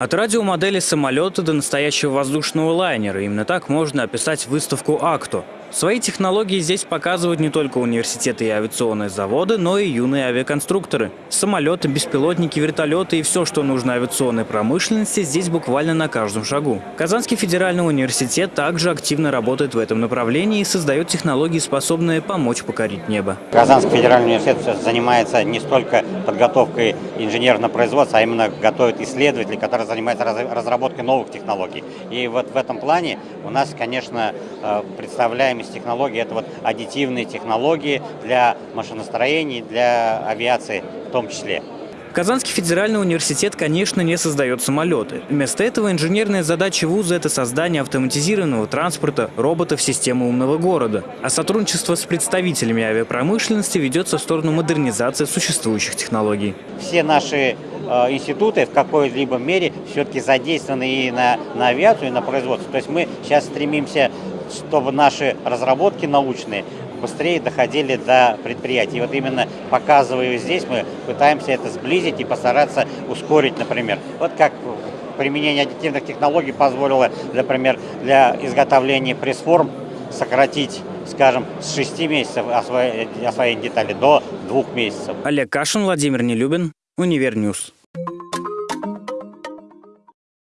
От радиомодели самолета до настоящего воздушного лайнера. Именно так можно описать выставку «Акто». Свои технологии здесь показывают не только университеты и авиационные заводы, но и юные авиаконструкторы. Самолеты, беспилотники, вертолеты и все, что нужно авиационной промышленности, здесь буквально на каждом шагу. Казанский федеральный университет также активно работает в этом направлении и создает технологии, способные помочь покорить небо. Казанский федеральный университет занимается не столько подготовкой инженерного производства, а именно готовит исследователей, которые занимаются разработкой новых технологий. И вот в этом плане у нас, конечно, э, из технологий, это вот аддитивные технологии для машиностроений, для авиации в том числе. Казанский федеральный университет, конечно, не создает самолеты. Вместо этого инженерная задача вуза – это создание автоматизированного транспорта, роботов системы умного города. А сотрудничество с представителями авиапромышленности ведется в сторону модернизации существующих технологий. Все наши э, институты в какой-либо мере все-таки задействованы и на, на авиацию, и на производство. То есть мы сейчас стремимся чтобы наши разработки научные быстрее доходили до предприятий. И вот именно показывая здесь, мы пытаемся это сблизить и постараться ускорить, например. Вот как применение аддитивных технологий позволило, например, для изготовления пресс-форм сократить, скажем, с 6 месяцев освоения детали до 2 месяцев. Олег Кашин, Владимир Нелюбин, Универньюз.